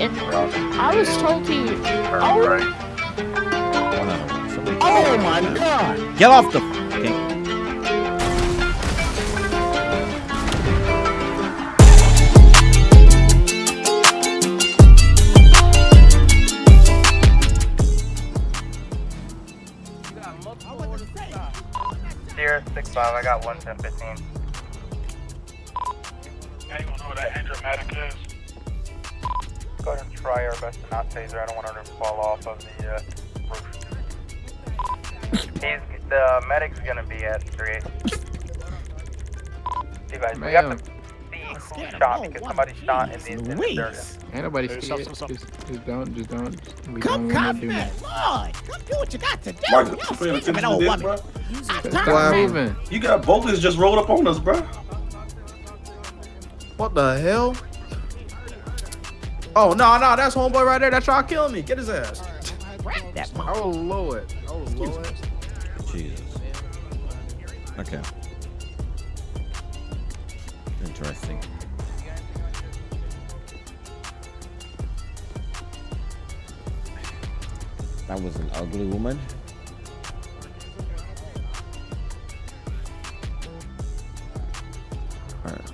and I was told to. Oh, Oh my god! Get off the fucking. Sierra 6-5, I got 11015. Yeah, you wanna know what that dramatic is? Go ahead and try our best to not taser. I don't want her to fall off of the uh, roof. He's, the medic's gonna be at 3 You guys, we have to see who shot because somebody shot in the in the Louise. Ain't nobody Hey, scared. stop, stop, Just, just don't, just don't. We Come don't wanna do confident. Lord! Come do what you got to do! Marcus, Y'all you paying of an old this, woman. bro? I That's why I'm moving. You got voltage just rolled up on us, bro. What the hell? Oh no, no, that's homeboy right there. That tried to kill me. Get his ass. Crack that I will low it. I will low it. Jesus. Okay. Interesting. That was an ugly woman. Alright.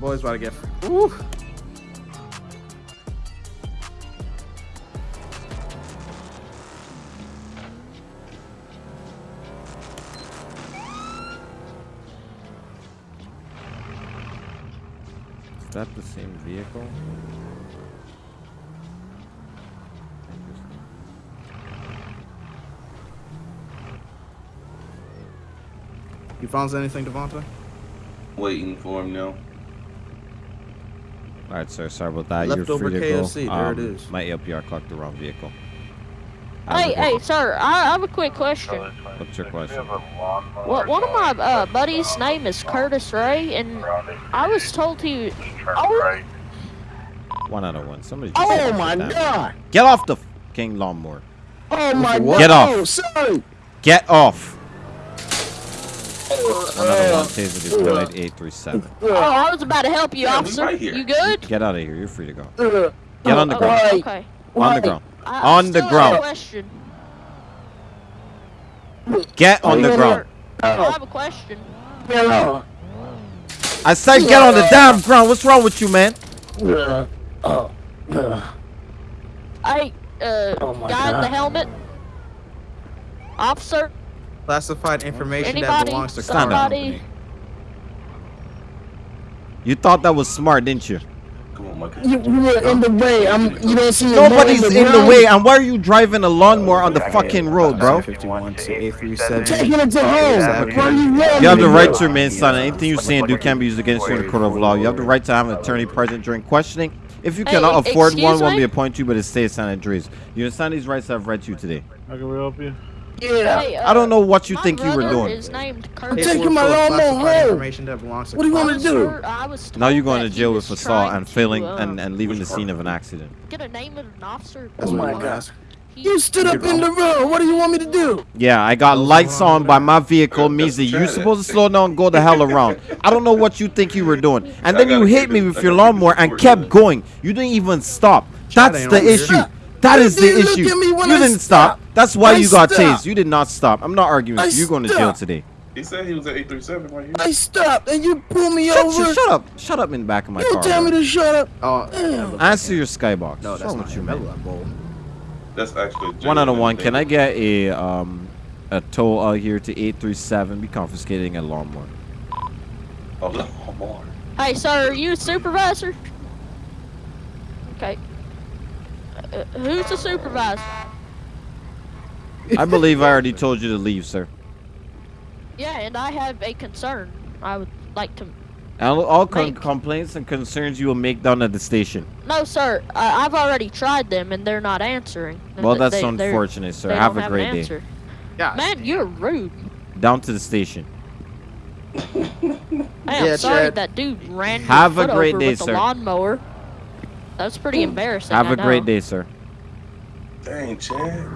Boys about to get. Ooh. Is that the same vehicle? You found anything, Devonta? Waiting for him now. Alright, sir. Sorry about that. You're Leftover free to KFC, go. there it Um, is. My ALPR clocked the wrong vehicle. Have hey, good- hey, sir. I, I have a quick question. What's your question? What one of my uh, buddies' name is Curtis Ray, and I was told to. Oh, One out of one. Somebody. just Oh my with that. god! Get off the fucking lawnmower. Oh my god! Get off. Oh, sorry! Get off. Another one taser deployed 837. oh, I was about to help you, Yeah, officer. right. You good? Get out of here. You're free to go. Get on the Oh, ground. Right. Okay. On the ground. I, I On the ground. Question. Get on the Oh, ground. I have a question. Hello. I said get on the damn ground. What's wrong with you, man? Uh, uh, uh, Oh my guy in the helmet. Officer, Classified information that belongs to Stand car up. Company. You thought that was smart, didn't you? Come on, Marcus. you, you were in the way. I'm. You don't see. Nobody's in in the way. And why are you driving a lawnmower on the fucking road, bro? 51 to 837. Taking it to home. Exactly. Where you rolling? You have the right to remain silent. Anything you say and do can be used against you in the court of law. You have the right to have an attorney present during questioning. If you cannot e- afford one, excuse won't be appointed to you, but it stays San Andreas. You understand these rights I've read to you today. How can we help you? Yeah. Hey, I don't uh, know what you think you were doing. Is named I'm taking my Paperwork full of lawnmower home. information that belongs to What do you car want to do? Sir, I was Now you're going to jail was with assault trying and to, failing uh, and, and leaving the scene of an accident. Get a name of an officer. That's Oh what my I want to God. ask. You stood up in the road. What do you want me to do? Yeah, I got lights on by my vehicle means that you're supposed to slow down and go the hell around. I don't know what you think you were doing. And then you hit me with your lawnmower and kept going. You didn't even stop. That's the issue. That is the issue. at me when You didn't stop. Stopped. That's why I you got stopped. tased. You did not stop. I'm not arguing I you. You're going to jail today. He said he was at 837 right here. I stopped and you pulled me Shut, over. shut, shut up. Shut up in the back of my car. you car. tell me to shut up. Oh, Damn. Answer your skybox. no, that's wrong not with you, him. man? That was bold. That's actually One out of one. thing. Can I get a um a tow out here to 837? Be confiscating a lawnmower. Oh, no, more. Hey, sir, are you a supervisor? Okay. Uh, who's the supervisor? I believe I already told you to leave, sir. Yeah, and I have a concern. I would like to. All, all con- Make- complaints and concerns you will make down at the station. No, sir. I, I've already tried them, and they're not answering. Well, They- that's they- unfortunate, sir. Have don't a an great day. answer. Yeah. Man, you're rude. Down to the station. Hey, I'm Yeah, sorry Chad. that dude ran your Have a foot great over day, with sir. a lawnmower. That's pretty embarrassing. Have I a great day, sir. Dang, Chad.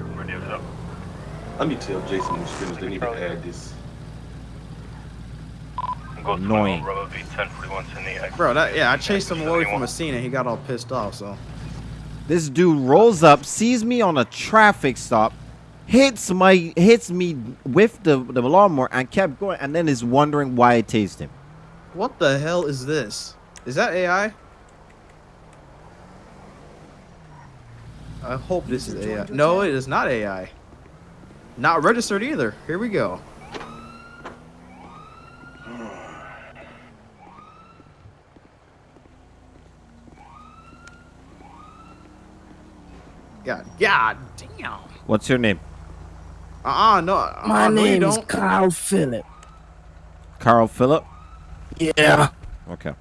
Let me tell Jason when he's finished. They need to add this. Annoying. Bro, that yeah, I chased him away from a scene and he got all pissed off. So This dude rolls up, sees me on a traffic stop, hits my hits me with the the lawnmower, and kept going, and then is wondering why I tased him. what the hell is this? Is that AI? I hope this is AI. No, it is not AI. Not registered either. Here we go. God, God damn. What's your name? Uh-uh, no. I- My I really name is don't. Kyle Phillip. Carl Phillip. Yeah. Okay.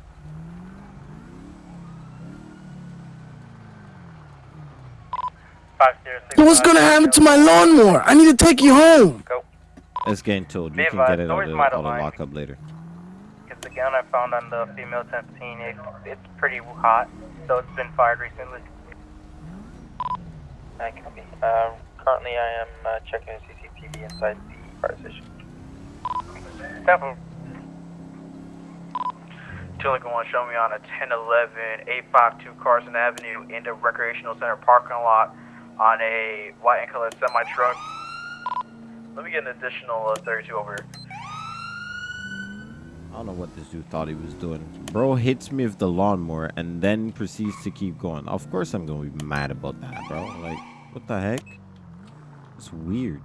Five zero six. So what's gonna happen to my lawnmower? I need to take you home. It's getting told. You Be can get it on always the, on the lockup later. It's the gun I found on the female 1015. It, it's pretty hot, so it's been fired recently. I copy. Um, currently, I am uh, checking the CCTV inside the fire station. Temple. Tillicum one show me on a 1011 852 Carson Avenue in the recreational center parking lot on a white and colored semi truck. Let me get an additional uh, 32 over here. I don't know what this dude thought he was doing. Bro hits me with the lawnmower and then proceeds to keep going. Of course I'm gonna be mad about that, bro. Like, what the heck? It's weird.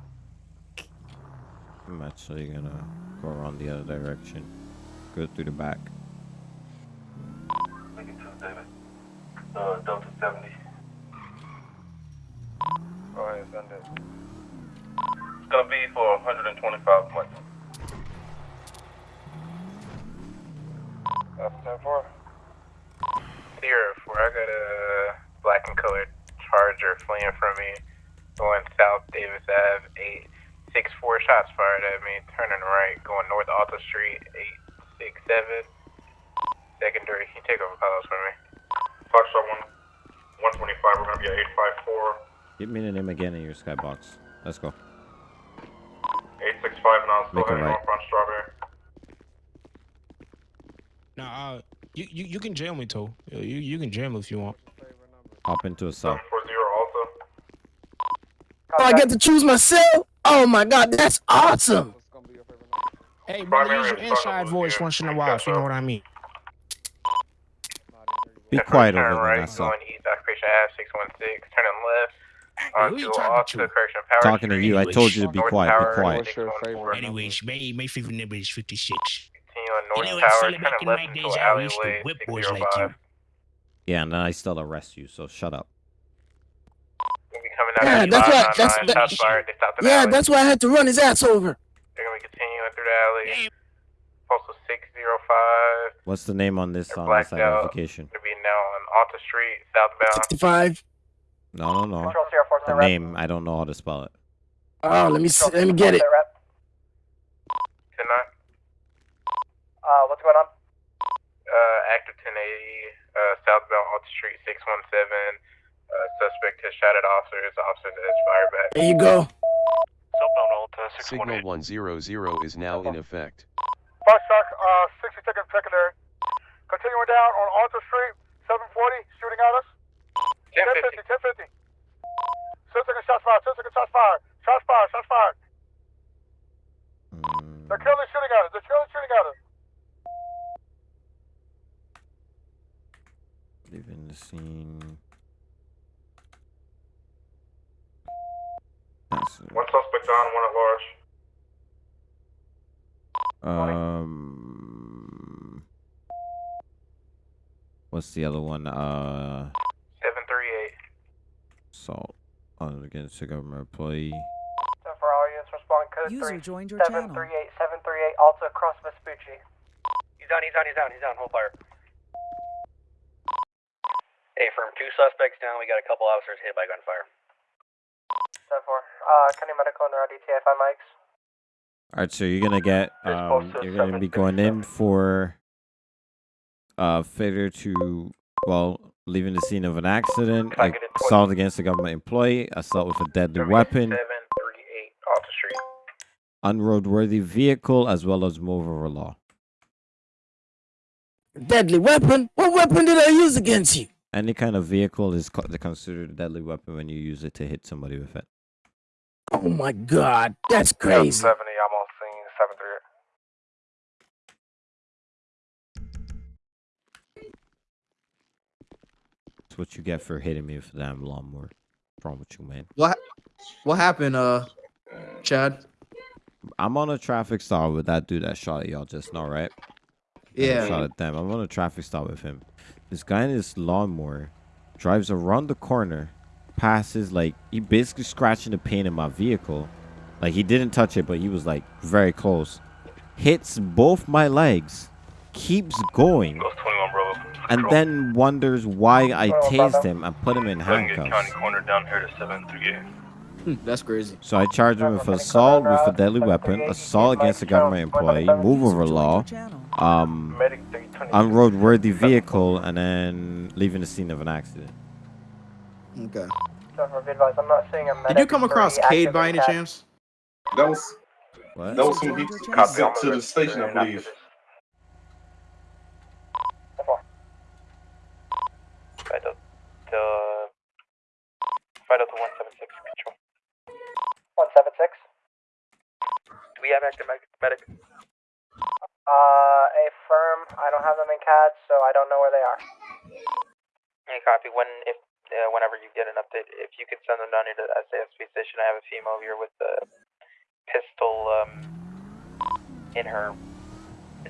I'm actually gonna go around the other direction. Go through the back. Uh, Delta 70. Go ahead, send it. It's gonna be for 125 months. That's 10 4. Zero 4. I got a black and colored charger fleeing from me going south Davis Ave. 864 shots fired at me, turning right, going north Alta Street. 867. Secondary, can you take over calls for me? Foxtrot 1, 125, we're gonna be at 854. Give me the name again in your skybox. Let's go. 865 and I'll still Make a heading right. off on Strawberry. Nah, uh, you, you you can jam me too. You you can jam if you want. Hop into a cell. 740 Alta. Oh, I get to choose myself. Oh my god, that's awesome. Hey, brother, use your inside voice once in a while, if you know what I mean. Be quiet Turn over there, right, that's all. going east Occupation Ave 616, turning left. Hey, who you onto talking Alta to? Correction Power Talking to you. I told you to be quiet. Be quiet. Anyways, my, my favorite number is 56. Continue on North You know, Tower, actually, back turning in left my days, I used to whip boys like 605. Yeah, and then I still arrest you, so shut up. We'll be coming out Yeah, that's the what- uh, that's- nine, that- shots fired. They stopped in the Yeah, that's why I had to run his ass over. They're gonna be continuing through the alley. Damn. Postal 605. What's the name on this They're on this identification? Gonna be now on Alta Street, southbound. 65. No, no, no. Control Sierra 4 The name, I don't know how to spell it. Oh, let me see, let me get it. 10 Uh, what's going on? Uh, active 1080, uh, southbound Alta Street 617. Uh, suspect has shot at officers. Officer has fired back. There you go. Southbound Alta Signal 100 is now in effect. Bus truck, uh, 60 seconds secondary. Continuing down on Alta Street, 740, shooting at us. 1050. 1050. 10 seconds shots fired, 10 seconds shots fired. Shots fired, shots fired. Mm, They're currently shooting at us, they're currently shooting at us. leaving the scene. One suspect down, one at large. Um, what's the other one? Uh, 738. Assault on against a government employee. So for all units, respond code User joined your channel. 738, 738, Alta across Vespucci. He's down, he's down, he's down, he's down, hold fire. Hey, firm, two suspects down, we got a couple officers hit by gunfire. 10 4, uh, County Medical and their DTFI mics. All right, so you're gonna get There's um, also you're gonna be going in for uh failure to well leaving the scene of an accident, I like it, assault against a government employee, assault with a deadly weapon, 738, Alta Street. unroadworthy vehicle, as well as move over law. Deadly weapon? What weapon did I use against you? Any kind of vehicle is considered a deadly weapon when you use it to hit somebody with it. Oh my god, that's crazy. 70, I'm on scene, That's what you get for hitting me with a damn lawnmower. What's wrong with you, man? What what happened, uh, Chad? I'm on a traffic stop with that dude that shot at y'all just now, right? Yeah. shot at them. I'm on a traffic stop with him. This guy in his lawnmower drives around the corner, passes like he basically scratching the paint in my vehicle. Like he didn't touch it, but he was like very close. Hits both my legs, keeps going, Ghost 21, bro. and then wonders why I Oh, tased him and put him in handcuffs. corner down here to 738. Hmm, That's crazy. So I charged him with assault with a deadly weapon, assault against a government employee, move over law, um, Medic 320. unroadworthy vehicle, and then leaving the scene of an accident. Okay. I'm not seeing a Did you come across Cade by any chance? That was What? that was who he, he to the station, I believe. Fight up to fight up to 176 control. 176. Do we have active medic? medic? Uh, a firm. I don't have them in CAD, so I don't know where they are. Hey, copy. When if uh, whenever you get an update, if you could send them down here to the SASP station, I have a female here with the pistol um in her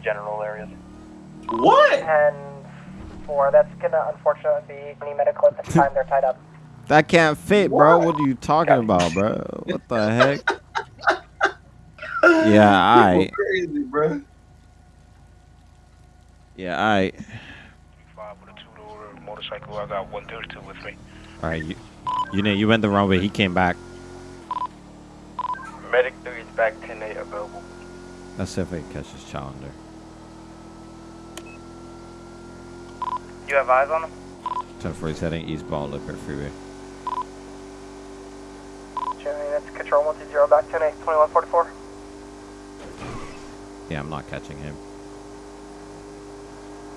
general areas. What? And four. That's gonna unfortunately be any medical at this time. They're tied up. That can't fit, bro. What are you talking about, bro? What the heck? Yeah, I. Crazy, bro. Yeah, I. Five with a two-door motorcycle. I got 132 with me. All right, you. You know, you went the wrong way. He came back. Medic 3 is back 10-8 available. Let's see if I can catch this challenger. You have eyes on him? 10 4 he's heading eastbound Lippert Freeway. Jimmy, that's control 120 back 10 8 2144. Yeah, I'm not catching him.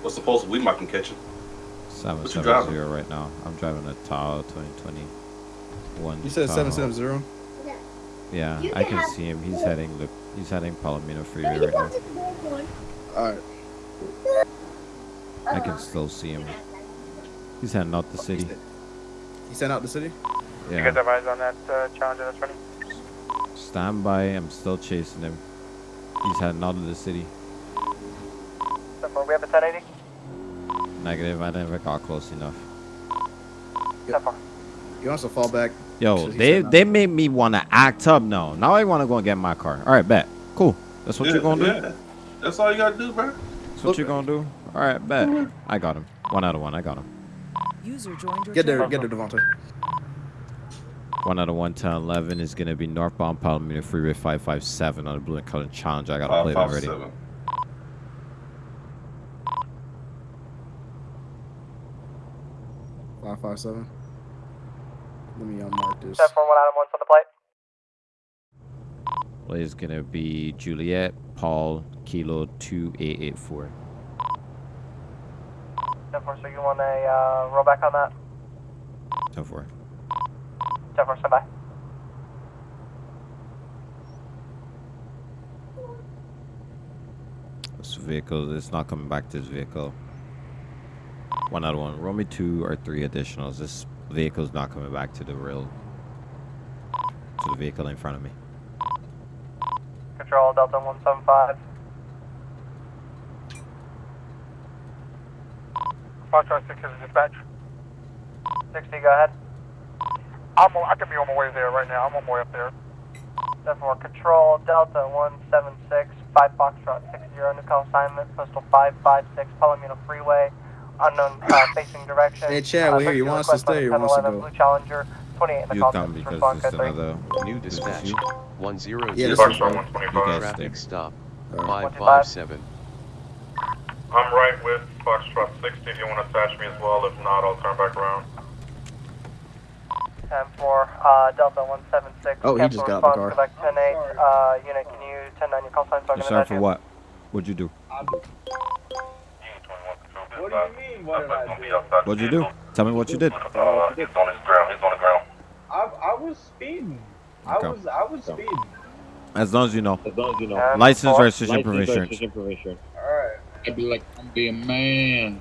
What's supposed to we might can catch him? What you 770 right now. I'm driving a Tahoe 2021. You said Tahoe. seven seven zero. Yeah, Yeah. I can see him. He's heading the he's heading Palomino Freeway right now. All right. I can still see him. He's heading out the city. He sent out the city. You Yeah. guys have eyes on that uh, challenger that's running? Stand by. I'm still chasing him. He's heading out of the city. Therefore, we have a 1080. Negative. I never got close enough. Therefore. He wants to fall back. Yo, Shit, they said they made me want to act up now. Now I want to go and get my car. All right, bet. Cool. That's what you're gonna do. Yeah. That's all you gotta do, bro. That's what you're gonna do. All right, bet. I got him. One out of one. I got him. User joined your Get there, get there, Devontae. One out of one, 10, 11 is gonna be northbound Palomino Freeway 557 on the blue and color challenge. I got a play plate five, already. seven. Five five seven. Let me unmark this. 741 Adam 1's on the plate. Plate is gonna be Juliet Paul Kilo 2884. 7 so you want a uh, roll back on that? 10 4. 7 4, stand by. This vehicle is not coming back to this vehicle. One out of one. Roll me two or three additionals. This vehicle is not coming back to the real to the vehicle in front of me. Control Delta 175. Foxtrot 6 is dispatch. 60, go ahead. I'm, I can be on my way there right now. I'm on my way up there. Therefore, Control Delta 176, 5 Foxtrot 60, new call assignment, postal 556, Palomino Freeway, unknown uh, facing direction. Hey, Chad, we're here. You want us to stay or the you want us to go? Blue Challenger, 28 in the You call come because response it's another New this dispatch. you? One zero Yeah, this zero is Foxtrot fine. 125. You guys Traffic stop. All right. Five five seven. I'm right with Foxtrot 60 if you want to attach me as well. If not, I'll turn back around. 10 4, uh, Delta 176. Oh, he just got out the car. Quebec 10 8. Uh, unit, can you 10 9 your call sign so I can sorry for what? What'd you do? What do you mean, what did I do? What'd you do? Tell me what you did. Uh, he's on his ground, he's on the ground. I, I was speeding. I Okay. was I was speeding. As long as you know. As long as you know. License, registration, proof of insurance. Alright. I'd be like, I'm being man.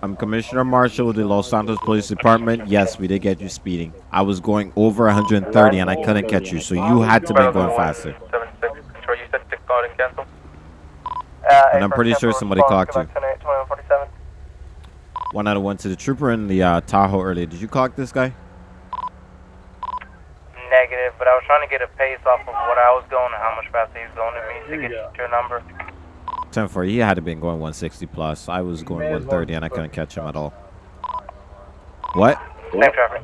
I'm Commissioner Marshall with the Los Santos Police Department. Yes, we did get you speeding. I was going over 130 and I couldn't catch you, so you had to be going faster. Seven six. Control, you said six called and I'm pretty sure somebody clocked you. 2147. One out of one to the trooper in the uh, Tahoe earlier. Did you clock this guy? Negative, but I was trying to get a pace off of what I was going and how much faster he was going to me to get to a number. 10 4. He had to been going 160 plus. I was going 130 and I couldn't catch him at all. What? Same traffic.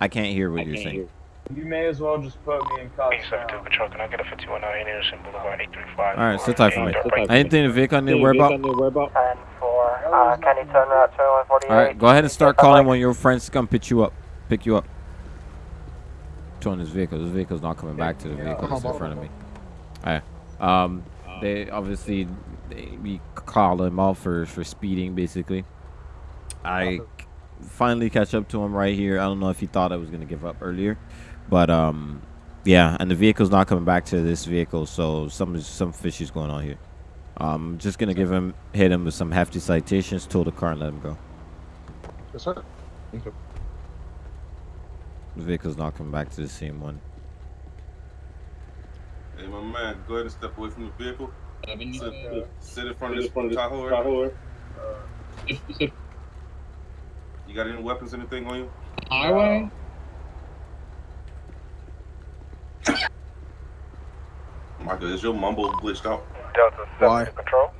I can't hear what you're saying. You may as well just put me in cuffs now. Control, can I get a 5109 Anderson Boulevard 835? All right, sit tight for me. Anything the vehicle need to worry about? 10 4. Uh, can you turn route 2148? All right, go ahead and start calling when your friends come pick you up. Pick you up. On this vehicle. This vehicle's not coming back to the vehicle that's in front of me. All right. Um, they obviously they, we called him out for for speeding basically. I finally catch up to him right here. I don't know if he thought I was gonna give up earlier, but um, yeah. And the vehicle's not coming back to this vehicle, so some some fishy's going on here. Um, just gonna give him hit him with some hefty citations, tow the car and let him go. Yes, sir. The vehicle's not coming back to the same one. Hey, my man, go ahead and step away from the vehicle. Seven, Sit, uh, sit in front of this front of this Tahoe. Tahoe. area. you got any weapons, anything on you? highway, Michael, is your mumble glitched out? Delta 7 Why? Control.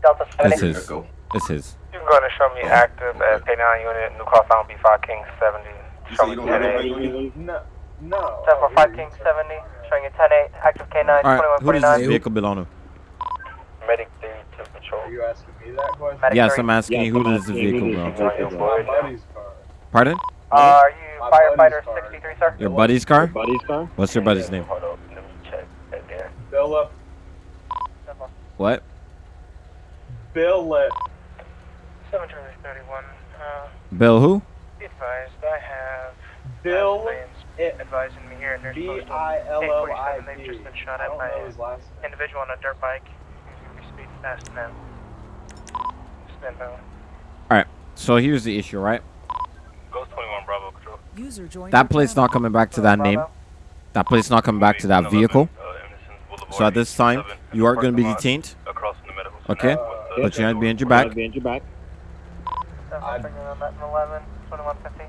Delta It's 70. his. Echo. It's his. You can go ahead and show me active at K9 unit, New Cross Island B5 King 70. You Show say me you don't have 10 anything on you? No, no. 745 King 70. Showing you 10 8. Active K9 All right. Who does 2149. this vehicle belong to? Medic 3 to patrol. Are you asking me that question? Medic Yes, three. I'm asking you. Who does the vehicle belong to? It's my buddy's car. Pardon? Uh, are you My firefighter 63, sir? Your buddy's car? buddy's car. What's your buddy's name? Hold on, let me check right there. Bill. What? Bill it. 731. Uh, Bill who? be advised, I have Bill plans it. Advising me here at Nurse Postal. They've just been shot at by an individual on a dirt bike. He's going to be speeding Alright, so here's the issue, right? Ghost 21 Bravo Control. User that place not coming back to that Bravo. name. That place not coming back to that vehicle. So at this time, you are going to be detained. Okay? Uh, but you have to be in your back. 11.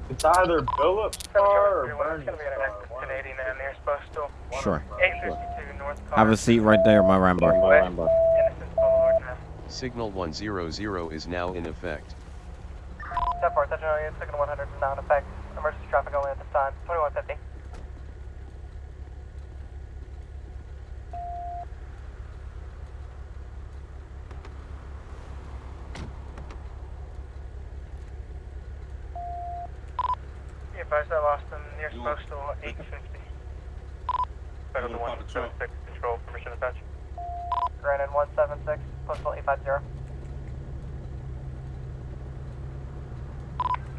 It's either Billups car or Bernie's car. Wow. Sure. North. Have a seat right there, my Rambo. My Rambo. Signal 100 is now in effect. Step 4, Signal 100 is now in effect. Emergency traffic only at this time. 2150. Be advised I lost them near You- Postal 850. Better than the 176 control. Permission to touch. Granted 176. Postal 850.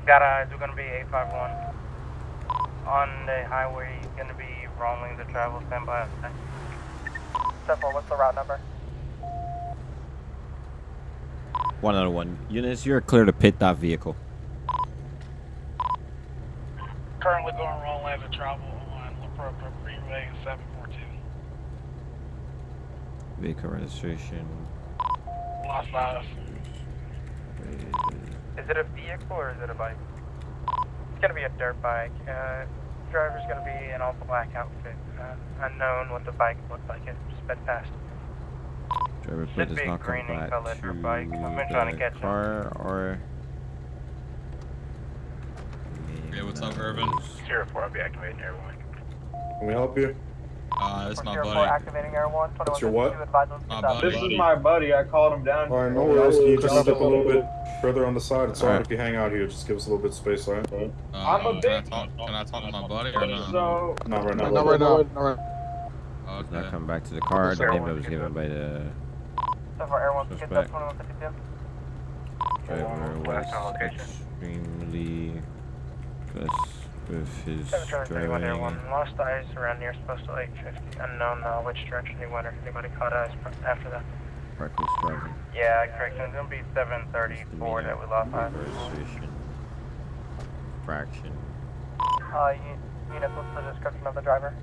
Got eyes, we're gonna be 851. On the highway, gonna be wrong lanes of travel, stand by. 10 4. What's the route number? One out of one. Eunice, you're clear to pit that vehicle. Currently going wrong lanes of travel on La Puerta Freeway 742. Vehicle registration. Lost five. Is it a vehicle or is it a bike? It's gonna be a dirt bike. Uh, driver's gonna be in all black outfit. Uh, unknown what the bike looked like. It sped past. Driver Should plate does be not come green and back colored to bike. I've been trying to the catch 'em. car or. Hey, what's up, Urban? Zero four, I'll be activating everyone. Can we help you? Uh, it's my buddy. activating Air 1. What's your what? 2152. Advise on My buddy. This is my buddy. I called him down. Alright, no worries. Can you just step a little bit further on the side? It's Alright. alright if you hang out here. Just give us a little bit of space, alright? Uh, I'm a can I talk? Can I talk to my buddy or not? So, Not right now. Not right now. Not right. Not Okay. come back to the car. The Sure. name that was given by the So far, Air 1, get Suspect. that 2152. Driver was Last known extremely aggressive with his 731 driving. 1, lost eyes around near postal 850. Unknown uh, which direction he went or if anybody caught eyes after that. Reckless driving. Yeah, correction. It's gonna be 734 that we lost eyes. Fraction. Uh, unit, what's the description of the driver?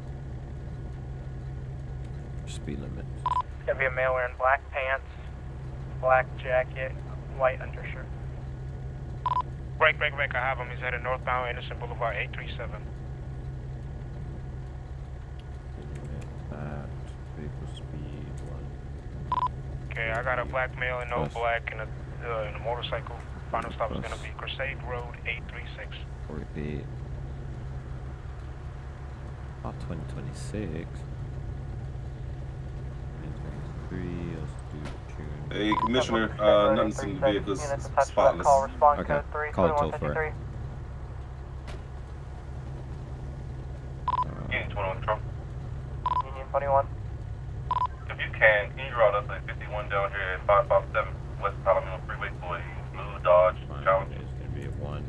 Speed limit. It's gonna be a male wearing black pants, black jacket, white undershirt. Break, break, break. I have him. He's headed northbound Anderson Boulevard, 837. That vehicle speed one. Okay, I got a black male in no Plus. black and a, uh, and a motorcycle. Final stop is gonna be Crusade Road, 836. 48. Not 2026. 2023. Let's do. Hey, Commissioner, uh, nothing seen the vehicles Units attached spotless. call, Okay, 3, call it toll for 2153. it. 21 Control. Union 21. If you can, can you route us a 51 down here at 557 West Palomino Freeway for a blue Dodge Challenge? It's gonna be a one.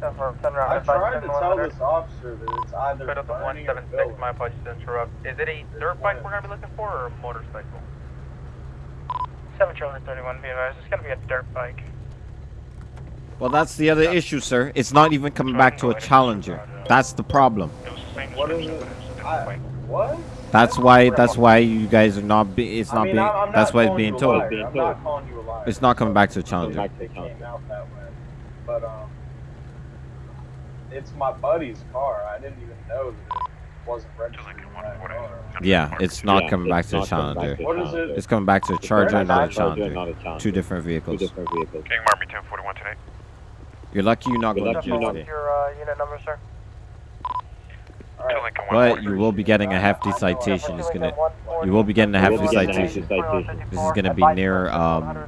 Send for send around I tried to tell this officer that it's either Code the 176, my apologies to interrupt. Is it a dirt bike we're gonna be looking for or a motorcycle? 7 Charlie 31, be advised, it's gonna be a dirt bike. Well, that's the other issue, sir. It's not even coming back to a challenger. That's the problem. It was the same What is it? but it was a different I, what? That's why. That's why you guys are not. Be, it's I not mean, being. I'm, I'm That's not why it's being you a told. I'm not calling you a liar. It's not coming back to a challenger. It came out that way. But, um, it's my buddy's car. I didn't even know that it wasn't registered in that car. Yeah, it's not coming back to a challenger. What is it? It's coming back to the charger, not a Charger, challenger. Two different vehicles. King Marmy 1041 today. You're lucky you're not going to What's jail today. your uh, unit number, sir? Two Lincoln But you will be getting a hefty citation. It's gonna. You will be getting a hefty citation. This is gonna be near um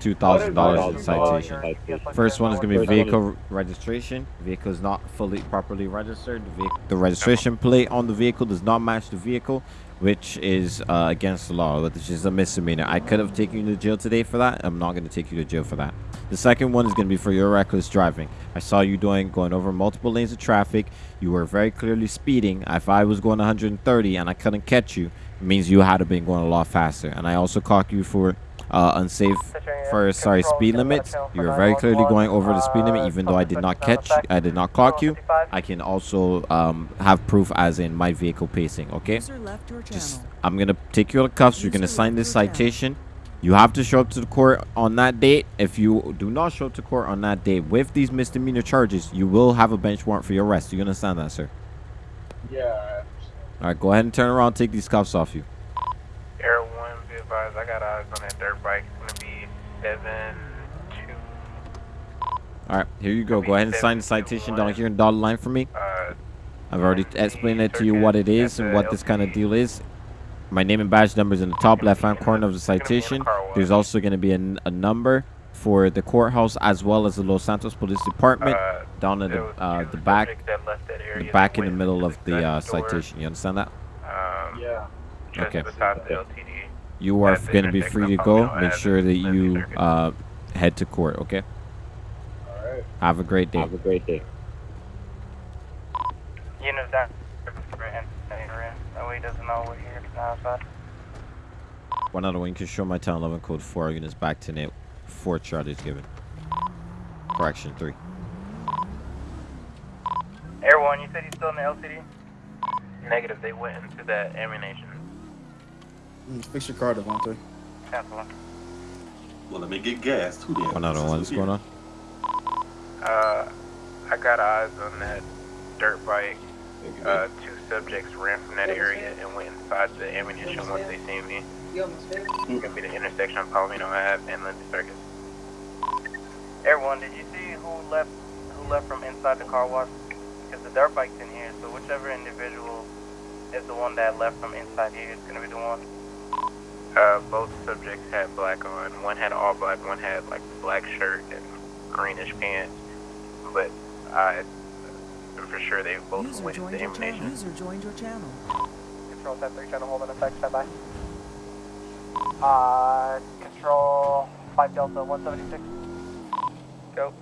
two thousand dollars in citation. First one is gonna be vehicle registration. Vehicle is not fully properly registered. The, vehicle, the registration plate on the vehicle does not match the vehicle, which is uh, against the law, which is a misdemeanor. I could have taken you to jail today for that. I'm not gonna take you to jail for that. The second one is gonna be for your reckless driving. I saw you doing going over multiple lanes of traffic. You were very clearly speeding. If I was going 130 and I couldn't catch you, it means you had to been going a lot faster. And I also caught you for uh, unsafe for sorry speed limits. You were very clearly going over the speed limit, even though I did not catch, I did not clock you. I can also um, have proof, as in my vehicle pacing. Okay, User left your just. I'm gonna take you to cuffs. You're gonna sign this citation. You have to show up to the court on that date. If you do not show up to court on that date with these misdemeanor charges, you will have a bench warrant for your arrest. Do you understand that, sir? Yeah, I understand. All right, go ahead and turn around. Take these cuffs off you. Air 1, be advised, I got eyes on that dirt bike. It's gonna be 7 2. All right, here you go. Go ahead and sign the citation down here in dotted line for me. Uh, I've already explained it to you what it is and what this kind of deal is. My name and badge number is in the top left-hand corner of the citation. There's also going to be a, n- a number for the courthouse as well as the Los Santos Police Department Uh, down in the uh, the back, subjects that left that the back in the middle of the uh, citation. You understand that? Um, Yeah. just Okay. Beside the LTD. You are going to be free to go. Make sure that you uh, head to court. Okay. Alright. Have a great day. Have a great day. Unit down. That he doesn't know we're here outside. One other one. You can show my town 11 code 4 units back to Nate. Four charges given. Correction three. Air 1, you said he's still in the LTD? Negative, they went into that ammunition. Mm, Fix your car, Devontae. Cancel one. Well, let me get gas too. Then. One other one. What's going on? Uh, I got eyes on that dirt bike. Uh, two subjects ran from that area and went inside the ammunition once they seen me. It's gonna be the intersection of Palomino Ave and Lindsay Circus. Everyone, did you see who left who left from inside the car wash? Because the dirt bike's in here, so whichever individual is the one that left from inside here is going to be the one. Uh, both subjects had black on. One had all black, one had like black shirt and greenish pants. But I am for sure they both User went joined into your channel. User joined your channel. Control 10 3 trying hold in effect, stand by. Uh, control 5 Delta 176. Go.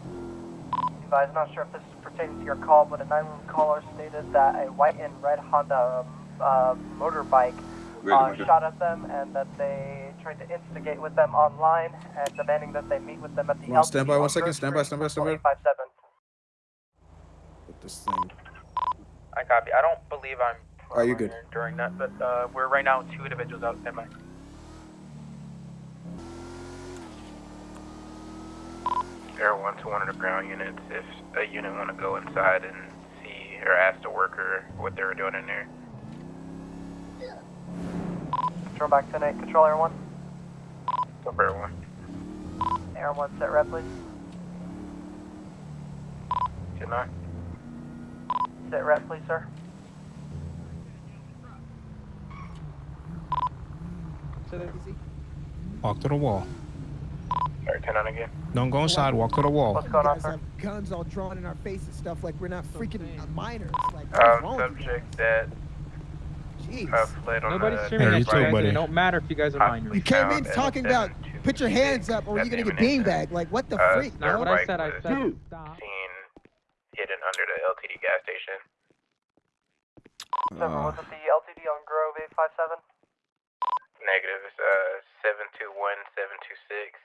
Advise, not sure if this is pertaining to your call, but a 911 caller stated that a white and red Honda uh, motorbike uh, shot at them and that they tried to instigate with them online and demanding that they meet with them at the Hold on, stand by LTD one on stand by, stand by, stand by. 857. Put this thing. I copy. I don't believe I'm. Are you good? During that, but uh, we're right now two individuals out standby. Air one to one of the ground units. If a unit want to go inside and see or ask the worker what they were doing in there. Control back 10 8. Control Air 1. So Air one. Air 1, set rep, please. Good night. Sit rep, please, sir. Walk to the wall. Sorry, ten on again. Don't go inside. Walk to the wall. What's going on, guys sir? have guns all drawn in our face and stuff like we're not freaking minors. Like, what's Um, wrong with you? subject that Jeez. uh, fled on Nobody's the. screaming Hey, at you you too, buddy. It don't matter if you guys are minors. You came in talking about put your hands up or you're gonna get imminent beanbagged. Like what the Uh, freak, their Not what bro? I said. I was said stop. Seen hidden under the LTD gas station. Seven, Uh, was it the LTD on Grove 857? Negative. It's uh seven two one seven two six.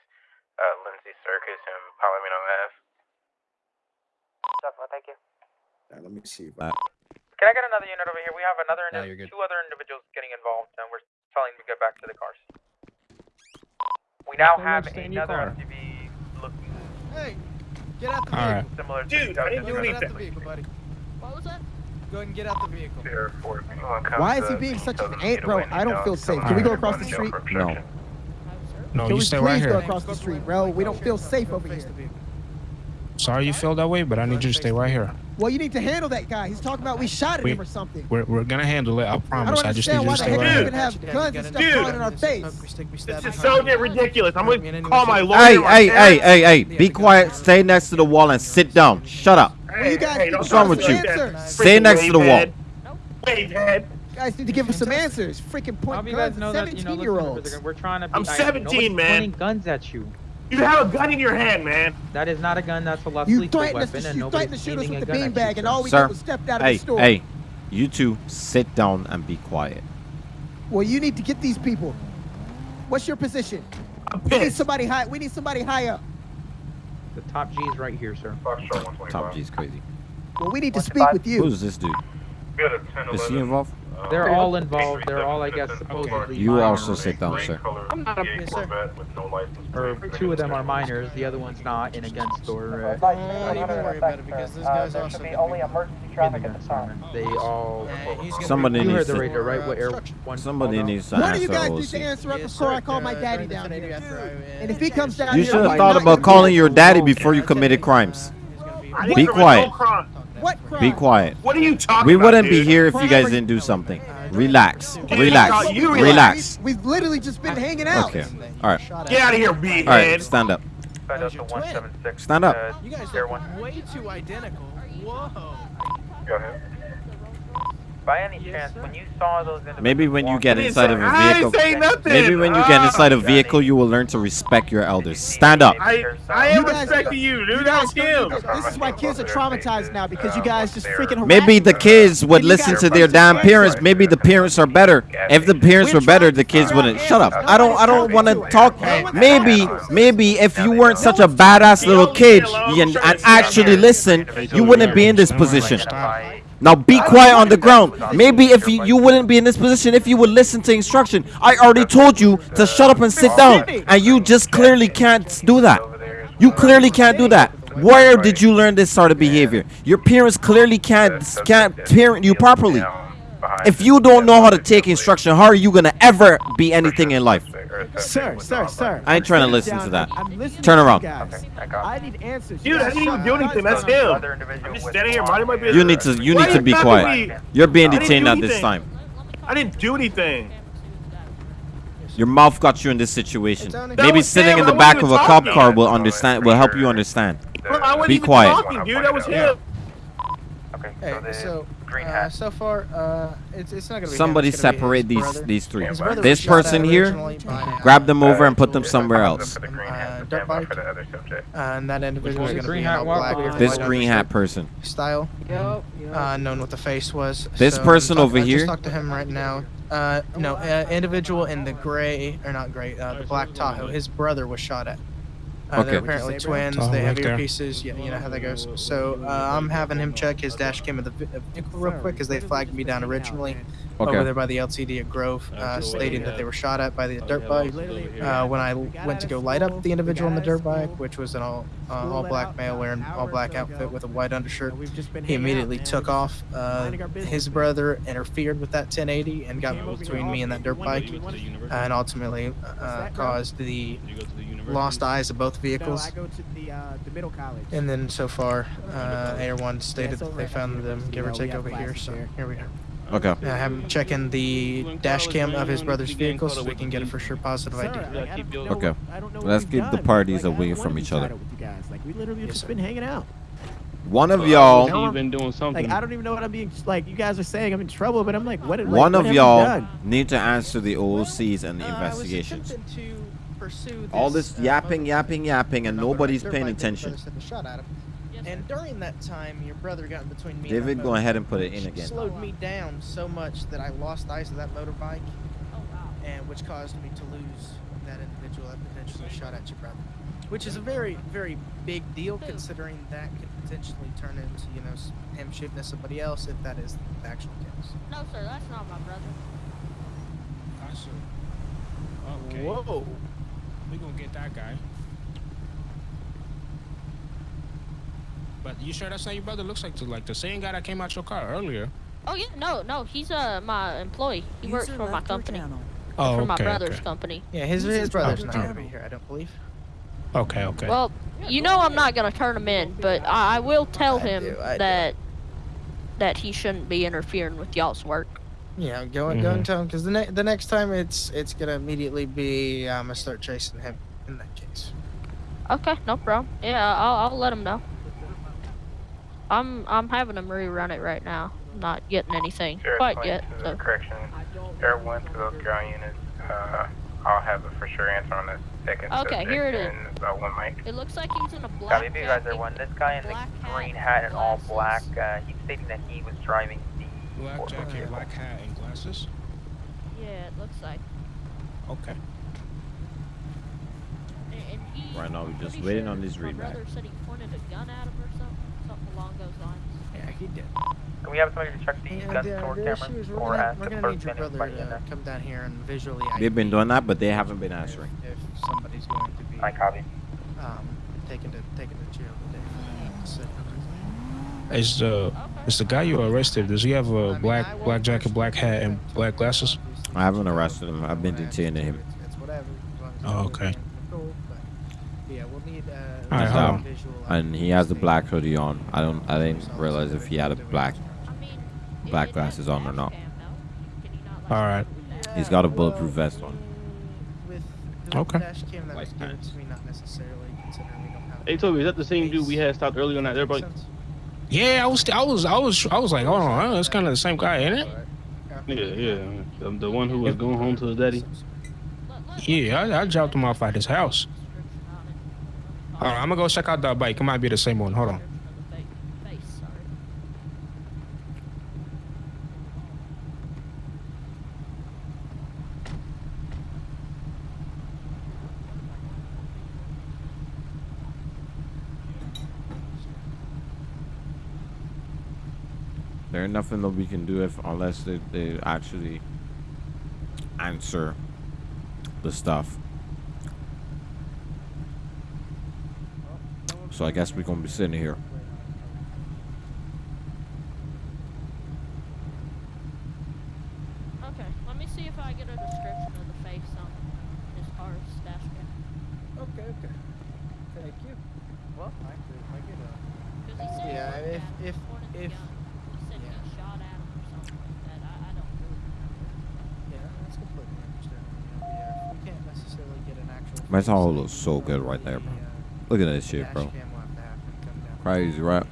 Uh, Lindsay Circus and Palomino Ave. Seven, thank you. Yeah, let me see. If Uh, Can I get another unit over here? We have another Yeah, you're good. two other individuals getting involved, and we're telling them to get back to the cars. We now have much stay in your another car. SUV looking Hey, get out the All right. vehicle. similar to Dude, I didn't do Get out anything. the vehicle, buddy. What was that? Go ahead and get out the vehicle. Zero four. Anyone comes Why is he being such an them to ant, bro? I don't feel safe. Can we go across the street? No. No, Can you we stay please right go across the street, bro? We don't feel safe over here. Sorry you feel that way, but I need you to stay right here. Well, you need to handle that guy. He's talking about we shot at We- him or something. We're, we're gonna handle it. I I promise. don't I, just need understand you why to the stay heck right here. even have guns and stuff Dude. drawn in our face. This is so ridiculous. I'm gonna call my lawyer. Hey, my hey, hey, hey, hey! Be quiet. Stay next to the wall and sit down. Shut up. Well, Hey, need wrong with you? Stay next to the wall. wavehead. Wavehead. Guys need to give us some answers. Freaking How point do guys guns know at that, you know, 17 listen, year we're- olds. we're trying to be I'm 17, Nobody's man. pointing guns at you. You have a gun in your hand, man. That is not a gun. That's a less You lethal us weapon, and you threatened to shoot us with the a gun beanbag, and all we Sir, did was stepped out of Hey, the store. hey! You two, sit down and be quiet. Well, you need to get these people. What's your position? I'm We need somebody high. We need somebody high up. The top G is right here, sir. Top G's crazy. Well, we need to speak with you. Who's this dude? Is he involved? They're all involved. They're all, I guess, supposedly You minors. also sit down, sir. I'm not a sir. Or two of them are minors. The other one's not in a gun store. Uh, Don't even worry about it because this guy's there also should be gonna only emergency traffic at the time. They all. Somebody You needs heard the to. radio, right? What air one? Somebody called out? needs to One of you guys needs to answer up before I call my daddy down here. And if he comes down You here, should have thought about calling your daddy before you committed crimes. Be didn't commit quiet. No crime. What crime? Be quiet. What are you talking We about, wouldn't be dude? here if you guys didn't do something. Relax. Relax. you We- Relax. we- We've literally just been hanging out. Okay. All right. Get out of here, B All right. Stand up. Find out the one seven six. Stand up. You guys Air look one. way too identical. Whoa. Go ahead. By any chance, when you saw those individuals Maybe when you get inside of a I vehicle. didn't say nothing. Maybe when you get Ah. inside a vehicle, you will learn to respect your elders. Stand up. I, I am You guys- respecting you, You dude. guys, That's him. this is why kids are traumatized now because you guys just freaking Maybe the kids would listen to their damn parents. Maybe the parents are better. If the parents were better, the kids wouldn't. Shut up. I don't. I don't want to talk. Maybe, maybe if you weren't such a badass little kid and, and actually listen, you wouldn't be in this position. Now be quiet on the ground. Maybe if you, you wouldn't be in this position if you would listen to instruction. I already told you to shut up and sit down, and you just clearly can't do that. You clearly can't do that. Where did you learn this sort of behavior? Your parents clearly can't can't parent you properly. If you don't know how to take instruction, how are you gonna ever be anything in life? Sir, sir, sir. I ain't trying to listen to that. Turn around. guys. I need answers. Dude, I didn't even do anything. That's him. I'm just standing here minding my business. You need to you need to be quiet. You're being detained do at this time. I didn't do anything. Your mouth got you in this situation. Maybe sitting in the back of a cop car will understand will help you understand. Look, I wasn't Be quiet. talking, dude. That was him. Okay, Hey, so the so green uh, so far, uh, it's it's not gonna be. Somebody gonna separate his these brother. these three. His brother This was shot at person here, by, grab uh, them over and put them somewhere else. The uh, hat, dirt bike. for the other subject. Uh, and that individual was one's going to green be hat all black. This white green hat person. style. Yup. Uh, known what the face was. This So, person over I here? Just talked to him right now. Uh, no, uh, individual in the gray or not gray, uh, the black Tahoe. His brother was shot at. Uh, They're Okay. apparently twins. Tahoe they have right there. earpieces. Yeah, you know how that goes. So uh, I'm having him check his dash cam of the uh, vehicle real quick because they flagged me down originally over there by the LTD at Grove, uh, stating that they were shot at by the dirt bike. Uh, when I went to go light up the individual on the dirt bike, which was an all uh, all black male wearing all black outfit with a white undershirt, he immediately took off. Uh, his brother interfered with that 1080 and got between me and that dirt bike, and ultimately uh, caused the lost eyes of both vehicles. i go to the uh, the middle college. And then so far, uh, Air One stated that they found them, give or take, over here. So here. here we are. Okay. I have him checking the dash cam of his brother's vehicle so we can get a for sure positive Sir, ID. like, I don't know Okay. what- I don't know what Let's keep the parties Like, away from each other. at with you guys. Like we literally Yes, just sir. been hanging out. One of y'all, I'm- been doing something. Like I don't even know what I'm being like. You guys are saying I'm in trouble, but I'm like, what? Like, one what of y'all need to answer the OCs and the Uh, I was investigations. Attempting to pursue All this, this uh, yapping, yapping, yapping, and nobody's paying bike that your attention. brother shot at him. And during that time, your brother got in between me David, that go motorbike, ahead and put it in again. Slowed me down so much that I lost eyes of that motorbike, and which caused me to lose that individual that potentially shot at your brother. Which is a very, very big deal considering that could potentially turn into, you know, him shooting at somebody else if that is the actual case. No, sir, that's not my brother. Okay. Whoa. We gonna get that guy. But you sure that's not your brother? Looks like the, like the same guy that came out your car earlier. Oh yeah, no, no, he's uh my employee. He works for my company. Oh, for my brother's okay. company. Yeah, his, his brother's Oh, not oh. here, I don't believe. Okay, okay. Well, you know I'm not gonna turn him in, but I, I will tell I him do, I do. that that he shouldn't be interfering with y'all's work. Yeah, go and go and tell him because the ne- the next time it's it's gonna immediately be I'm gonna start chasing him in that case. Okay, no problem. Yeah, I'll I'll let him know. I'm I'm having him rerun it right now. Not getting anything Sure, quite yet. So. correction. Air one to those ground units. Uh, I'll have a for sure answer on the second. Okay, subject here it is. and About one mic. It looks like he's in a black Copy, you guys are one. This guy in the green hat and all black, uh, he's stating that he was driving the. Black jacket, black hat, and glasses. Yeah, it looks like. Okay. And, and he, Right now, we're just waiting sure on this My readback. brother said he pointed a gun at him or something, something along those lines. Yeah, he did. Can we have somebody to check the And gun the, store the issue camera is we're or gonna, has we're gonna need your been brother anybody in to there? come down here and visually They've been doing that, but they haven't been answering. if somebody's going to be I copy. um taken to taken to jail today for that. Is the is the guy you arrested? Does he have a black black jacket, black hat, and black glasses? I haven't arrested him. I've been detaining him. It's whatever. as long Oh, okay. cool, but, yeah, we'll need All right, hold on. visual And he has a black hoodie on. I don't. I didn't realize if he had a black black glasses on or not. All right. He's got a bulletproof vest on. with Okay. dash cam that was given to me, not necessarily considering we don't have. Hey Toby, is that the same dude we had stopped earlier on that dirt bike? Yeah, I was I was I was I was like, oh, hold on, it's kind of the same guy, ain't it? Yeah, yeah. The, the one who was going home to his daddy. Yeah, I, I dropped him off at his house. All right, I'm gonna go check out that bike. It might be the same one. Hold on. There ain't nothing that we can do if unless they, they actually answer the stuff. So I guess we're gonna be sitting here. Okay, let me see if I get a description of the face on his car's dash cam. Okay, okay. Thank you. Well, actually, if I get a. Cause he said he Yeah, if if if Man, that all looks so good right there, bro. Look at that shit, bro. Crazy, right?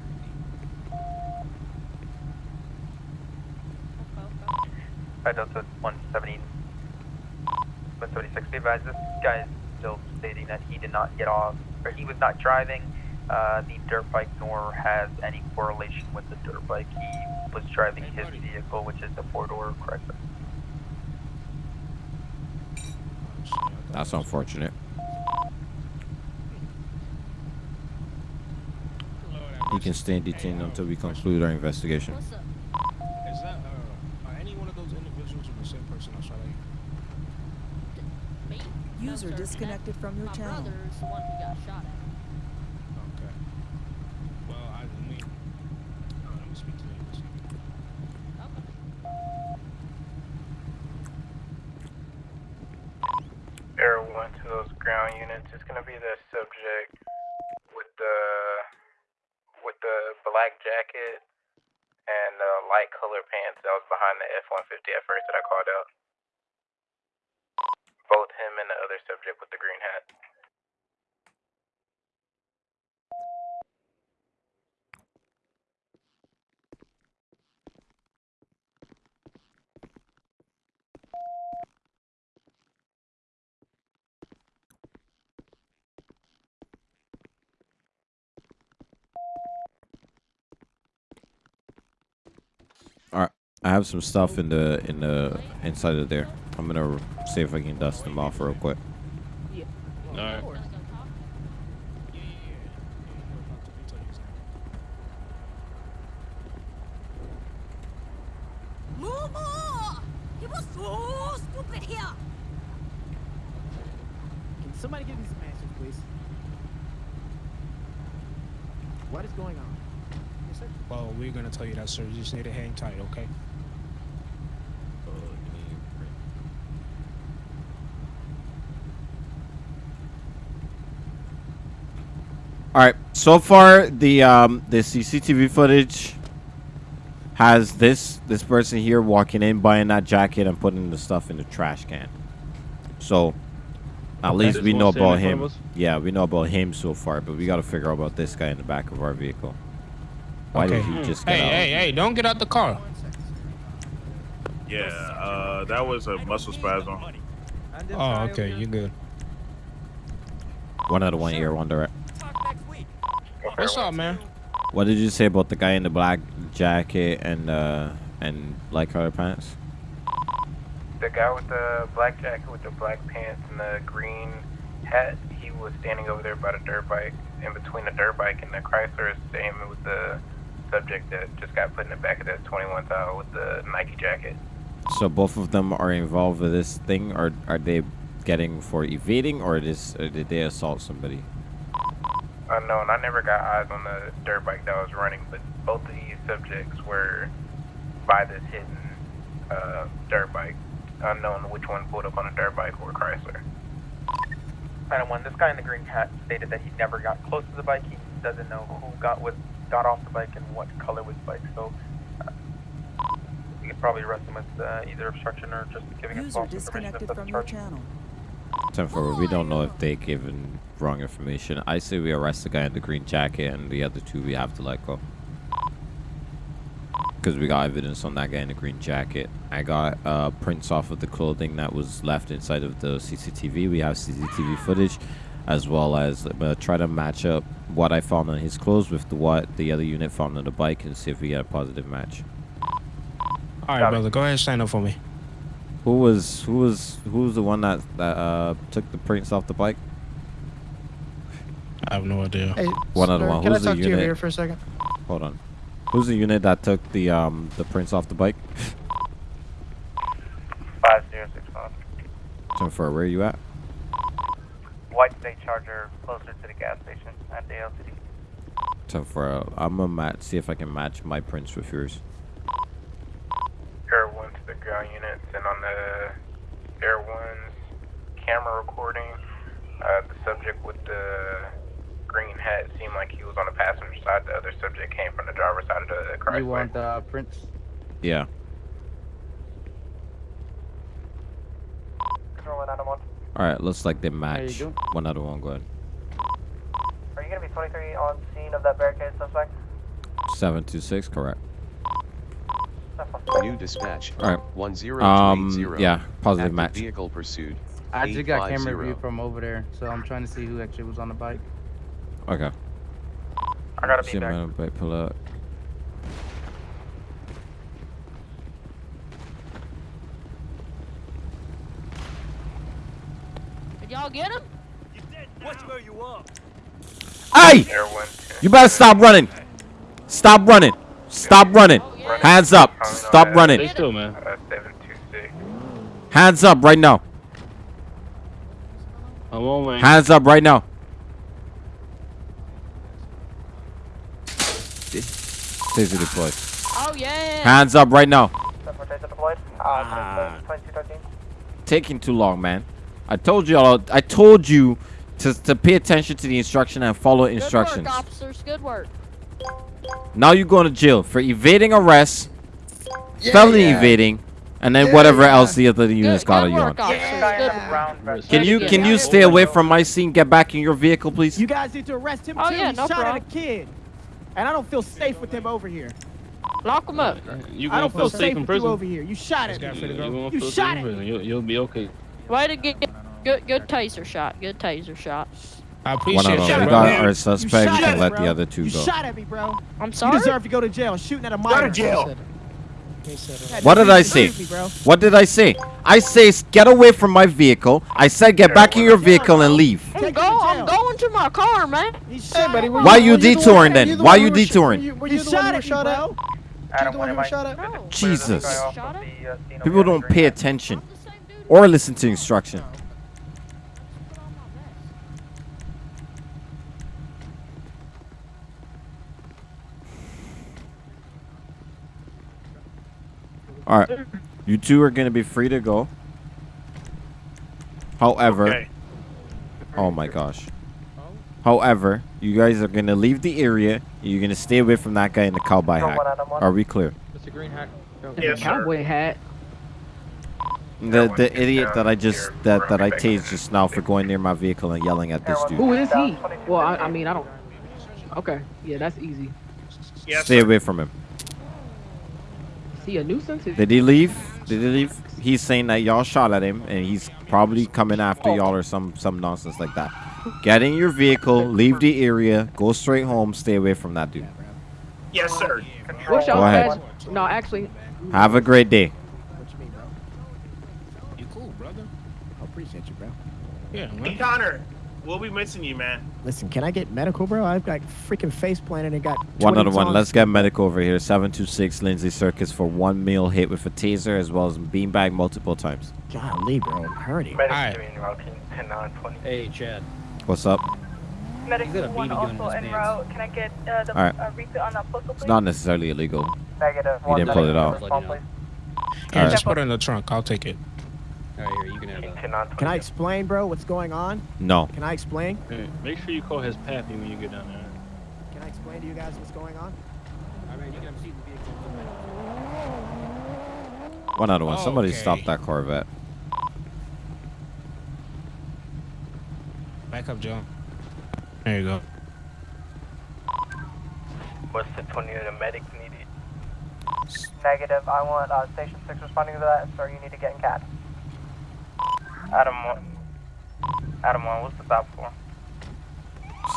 Right, Delta 170. 176, be this guy is still stating that he did not get off, or he was not driving uh, the dirt bike, nor has any correlation with the dirt bike. He was driving his vehicle, which is a four-door Chrysler. That's unfortunate. He can stay detained until we conclude our investigation. Is that uh, are any one of those individuals the same person I shot at? User disconnected from your My channel. brother's the one who got shot at. Okay. Well, I mean, uh, let me speak to him. Air one to those ground units is gonna be the subject with the with the black jacket and uh, light color pants that was behind the F-150 at first that I called out. Both him and the other subject with the green hat. All right, I have some stuff in the in the inside of there. I'm gonna see if I can dust them off real quick. Alright. Momo! He was so stupid here. Can somebody give me some answers, please? What is going on? Yes, sir. Well, we're gonna you sir. You just need to hang tight, okay? All right. So far, the um the CCTV footage has this this person here walking in, buying that jacket, and putting the stuff in the trash can. So at Okay. least we know about him. Yeah, we know about him so far, but we got to figure out about this guy in the back of our vehicle. Why did Okay. he just get Hey, out? hey, hey! Don't get out the car. Yeah, uh, that was a muscle spasm. Oh, okay. You good? One out of one ear, one direct. What's up, man? What did you say about the guy in the black jacket and uh and light colored pants? The guy with the black jacket with the black pants and the green hat, he was standing over there by the dirt bike. In between the dirt bike and the Chrysler is same with the subject that just got put in the back of that 21 Tahoe with the Nike jacket. So both of them are involved with this thing, or are they getting for evading, or this or did they assault somebody? Unknown. I never got eyes on the dirt bike that was running, but both of these subjects were by this hidden uh, dirt bike. Unknown which one pulled up on a dirt bike or Chrysler. Item one, this guy in the green hat stated that he never got close to the bike. He doesn't know who got with got off the bike and what color was the bike. So uh, we could probably arrest him with uh, either obstruction or just giving us false information. disconnected If that's from your charge. channel. Ten four. We don't know if they given wrong information. I say we arrest the guy in the green jacket, and the other two we have to let go. Because we got evidence on that guy in the green jacket. I got uh, prints off of the clothing that was left inside of the CCTV. We have CCTV footage, as well as uh, try to match up what I found on his clothes with the, what the other unit found on the bike, and see if we get a positive match. All right, brother. Go ahead and stand up for me. Who was who was who was the one that that uh, took the prints off the bike? I have no idea. Hey, One other sir, one. Can I Who's the talk to you unit? here for a second? Hold on. Who's the unit that took the um the prints off the bike? Five zero six five. Ten four. Where are you at? White State Charger closer to the gas station at the LTD. Ten four. I'm gonna match. See if I can match my prints with yours. Air one to the ground units, and on the Air one's camera recording, uh, the subject with the green hat seemed like he was on the passenger side. The other subject came from the driver's side of the car. You want uh, prints? Yeah. Control one, item one. All right. Looks like they you match. One other one. Go ahead. Are you gonna be 23 on scene of that barricade suspect? Seven two six. Correct. New dispatch. All right. 1080. Um, yeah, positive Active match. Vehicle pursued. I just got camera 850. view from over there, so I'm trying to see who actually was on the bike. Okay. I gotta See be him back. on the bike pull up. Did y'all get him? Watch where you are. Hey! You better stop running. Stop running. Stop running. Hands up. Stop running. still, man. Uh, 726. Hands up right now. I'm on, man. Hands up right now. Taser deployed. Oh yeah. Hands up right now. Separate. Uh, Taking too long, man. I told you all. I told you to, to pay attention to the instruction and follow Good instructions. work, officers. Good work. Now you're going to jail for evading arrest, felony yeah. evading, and then whatever else the other units got on you on. officers. Good. Can you can you stay away from my scene? Get back in your vehicle, please. You guys need to arrest him Oh, too. yeah, he no shot problem. at a kid, and I don't feel safe with him over here. Lock him up. Uh, you I don't feel feel safe safe in with you prison? over here. You shot at You me. gonna You feel shot safe in at prison? me. You'll, you'll be okay. Way to get good. Good taser shot. Good taser shot. I One appreciate of you, them. We bro. got our suspect. We shot can let me, the other two You go. shot at me, bro. I'm sorry. You deserve to go to jail. Shooting at a minor. Go to jail. What did I you say? shoot me, bro. What did I say? I say get away from my vehicle. I said get back in your vehicle and leave. I'm, go, I'm going to my car, man. Hey, buddy, Why you detouring then? Why you detouring? Were you the one who shot at? Adam, the one who was shot at? Jesus. uh, People don't pay attention or listen to instruction. All right, you two are gonna be free to go. However, Okay. oh my gosh. However, you guys are gonna leave the area. You're gonna stay away from that guy in the cowboy hat. Are we clear? Mr. Green hat. Yes, sir. Cowboy hat. The the idiot that I just that that I tased just now for going near my vehicle and yelling at this dude. Who is he? Well, I, I mean, I don't. Okay, yeah, that's easy. Yes, Stay sir. away from him. Is he a nuisance? Is- Did he leave? Did he leave? He's saying that y'all shot at him and he's probably coming after oh. y'all or some some nonsense like that. Get in your vehicle, leave the area, go straight home, stay away from that dude. Yes, sir. What's Go y'all ahead. badge? No, actually, Have a great day. You cool, brother? I appreciate you, bro. Yeah, Hey. Connor, we'll be missing you, man. Listen, can I get medical, bro? I've got freaking face planted and got. One 20 other one. Let's get medical over here. 726 Lindsay Circus for one meal hit with a taser as well as beanbag multiple times. Golly, bro, I'm hurting. Alright. Hey, Chad. What's up? Medic You got a one beanie in also en route. Can I get uh, the Alright. uh, repeat on that postal, It's not necessarily illegal. Negative. You didn't pull it out. Respond, please. Yeah, Alright. just put it in the trunk. I'll take it. Alright, here, you can have that. Can I explain, bro, what's going on? No. Can I explain? Hey, make sure you call his pappy when you get down there. Can I explain to you guys what's going on? Alright, you can have a seat in the vehicle. One other one. Somebody Okay. stop that Corvette. Back up, Joe. There you go. What's the 20 of the medic needed? Negative. I want uh, Station 6 responding to that. Sir, you need to get in CAD. Adam 1. Adam 1, what's the stop for?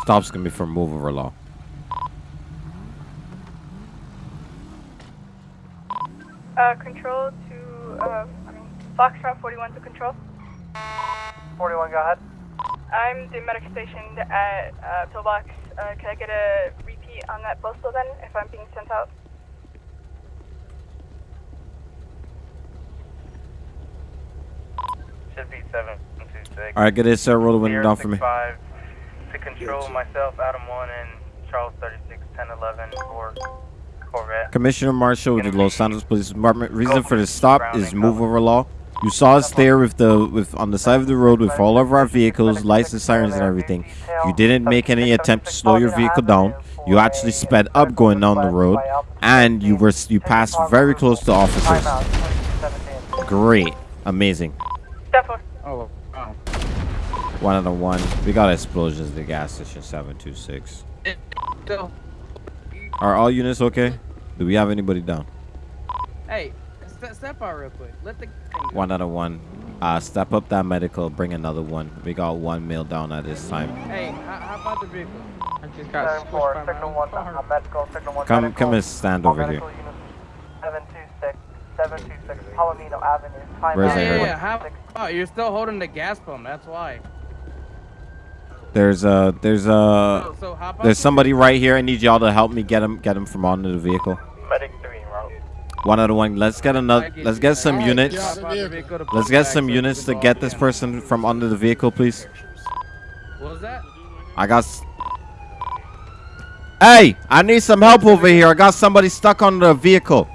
Stop's gonna be for move over law. Uh, control to, uh, I mean, Foxtrot 41 to control. 41, go ahead. I'm the medic stationed at uh, Pillbox. Uh, can I get a repeat on that postal then, if I'm being sent out? Should be 726. All right, get this, sir. Roll the window down for me. 065 To control myself, Adam 1, and Charles 36, 10, 11 for Corvette. Commissioner Marshall with the Los Santos Police Department. Reason for the stop is move over law. You saw us there with the with on the side of the road with all of our vehicles, license sirens and everything. You didn't make any attempt to slow your vehicle down. You actually sped up going down the road, and you were you passed very close to officers. Great, amazing. Oh, wow. One of the one. We got explosions at the gas station 726. Are all units okay? Do we have anybody down? Hey, step, step out real quick. Let the. One out of one. Uh, step up that medical. Bring another one. We got one male down at this time. Hey, how, how about the vehicle? I just got Seven four, by my signal one, car. medical, signal one. Come, medical. come and stand All over here. medical Seven two six, seven two six, Palomino Avenue. Time Where's Yeah, yeah, yeah. How, oh, you're still holding the gas pump. That's why. There's a, there's a, So- so there's somebody right here. I need y'all to help me get him, get him from onto the vehicle. Medic three en route. One out of one. Let's get another. Let's get some units. get out the vehicle to Let's get some units to get this person from under the vehicle, please. What was that? I got. Hey, I need some help over here. I got somebody stuck on the vehicle.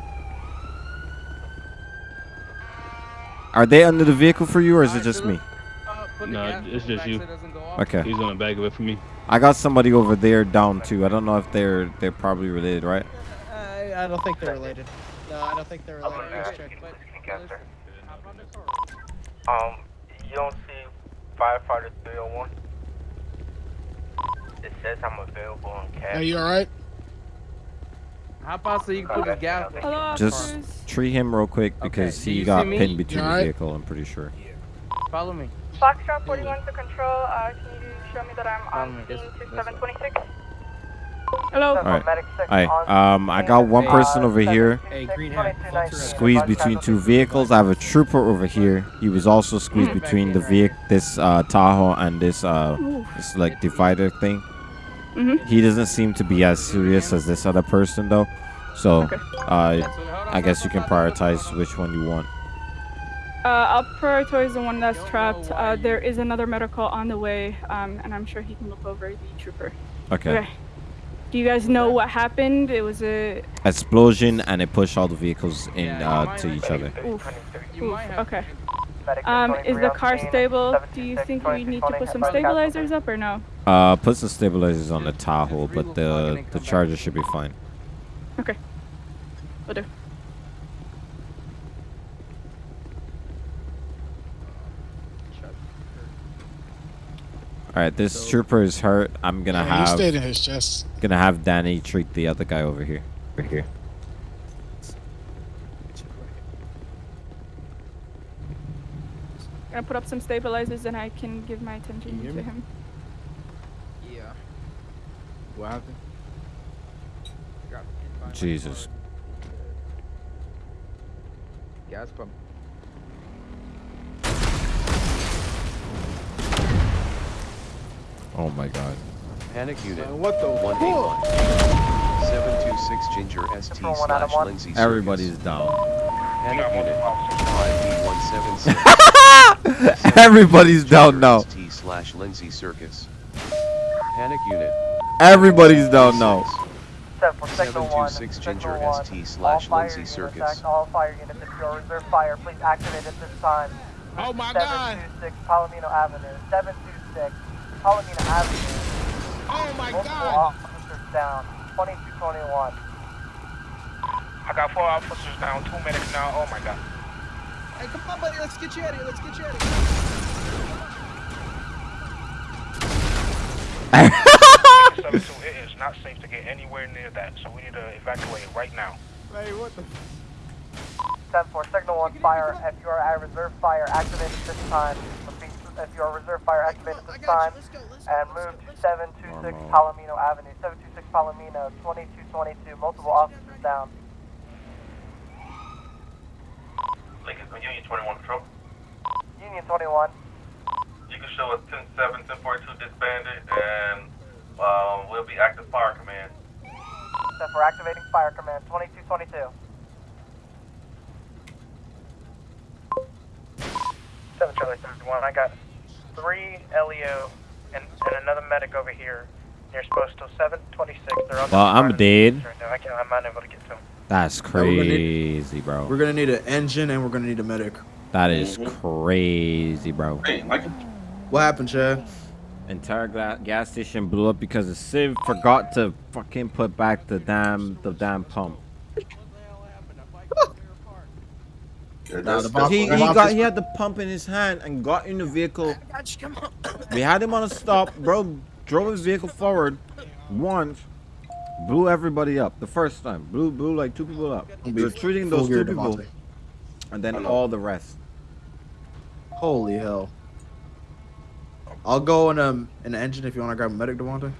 Are they under the vehicle for you, or is it just me? No, it's just you. Okay. He's on the back of it for me. I got somebody over there down too. I don't know if they're they're probably related, right? I, I don't think they're related. No, I don't think they're related. Let's check. Um, you don't see firefighter 301? It says I'm available on cash. Are you alright? How about so you can put the gas? Just tree him real quick because Do he got pinned between You the alright? vehicle. I'm pretty sure. Follow me. Foxtrot 41 to control, uh, can you show me that I'm Follow on me. Scene this 6726? Hello? All right. Alright. Um, I got one person over here. Squeezed between two vehicles. I have a trooper over here. He was also squeezed between the vehicle, this uh, Tahoe and this uh, this like divider thing. Mhm. He doesn't seem to be as serious as this other person though. So, uh, I guess you can prioritize which one you want. Uh, I'll prioritize the one that's trapped. Uh, there is another medical on the way, um, and I'm sure he can look over the trooper. Okay. Do you guys know what happened? It was a. Explosion and it pushed all the vehicles in uh, to each other. Oof. Oof. Okay. Um, is the car stable? Do you think we need to put some stabilizers up or no? Uh, put some stabilizers on the Tahoe, but the the Charger should be fine. Okay. Will do. All right, this trooper is hurt. I'm gonna Yeah, he have stayed in his chest. gonna have Danny treat the other guy over here. Right here. Gonna put up some stabilizers and I can give my attention to me? him. Yeah. What happened? Jesus. Gas pump. Oh my God. Panic unit. what the 181. 726 Ginger ST slash Lindsay Everybody's down. Panic unit. 5B176. Everybody's down now. ST slash Lindsay Circus. Panic unit. Everybody's down now. Seven for signal one. 726 Ginger signal one. ST All slash fire Lindsay units, Circus. act- All fire units, if you're reserve fire, please activate at this time. Oh my God. 726 Palomino Avenue. 726 Palomino Avenue. Oh my Multiple God. officers down. 2221. I got four officers down, two medics now. Oh my god. Hey, come on, buddy. Let's get you out of here. Let's get you out of here. Seven two, it is not safe to get anywhere near that, so we need to evacuate right now. Hey, what the? 10 4, signal 1 fire. If you are at reserve fire, activate at this time. Repeat, If you are reserve fire, activate at this time. And move to 726 Palomino Avenue. 726 Palomino, 2222. Multiple officers down. Lincoln Union 21 Patrol. Union 21. You can show us 10-7, 1042 disbanded, and um, we'll be active fire command. 10 4, activating fire command. 2222. Seven Charlie thirty-one. I got three LEO and, and another medic over here near Postal seven twenty-six. They're on the Well, I'm dead. right now. I can't. I'm not able to get to them. That's we're need- crazy, bro. We're gonna need an engine and we're gonna need a medic. That is crazy, bro. What happened, Chad? Entire gas station blew up because the Civ forgot to fucking put back the damn the damn pump. Nah, the he, he got he had the pump in his hand and got in the vehicle. We had him on a stop, bro. Drove his vehicle forward once, Blew everybody up the first time. Blew blew like two people up. We're treating those two people, Devontae. and then all the rest. Holy hell. I'll go in um in the engine if you want to grab a medic, Devontae.